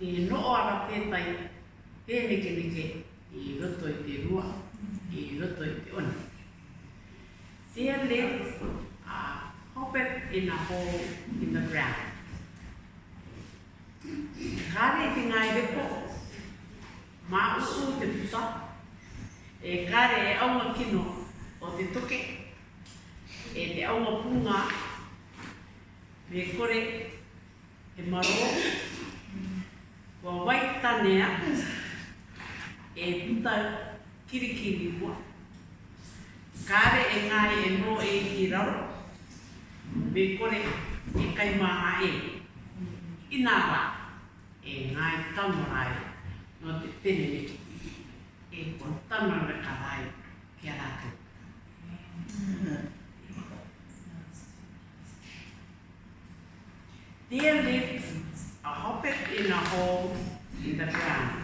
e noo ana tētai, e neke neke, i roto i te rua, i roto i te ona. Tia le, a hopet i nga ho in the ground. Kare ki ngā i repo, mā usu te pusa, e kare e aunga kino o te toke, e te aunga punga, me kore e maro, tane aku e puta kirikiri ua. Kare e ngai e no e ki rau, me kore e kai maha e. Ina ra, e ngai e tamurai no te pene me E kon tamar me karai ki arake. There lived a hopper in a hole in the ground.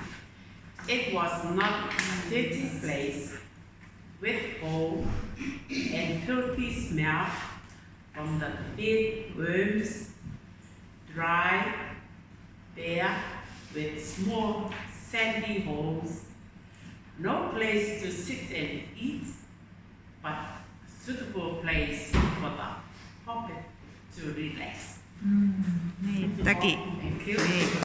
It was not dirty place with hole and filthy smell from the big worms, dry, bare, with small sandy holes, no place to sit and eat, but suitable place for the puppet to relax. Mm. Thank you.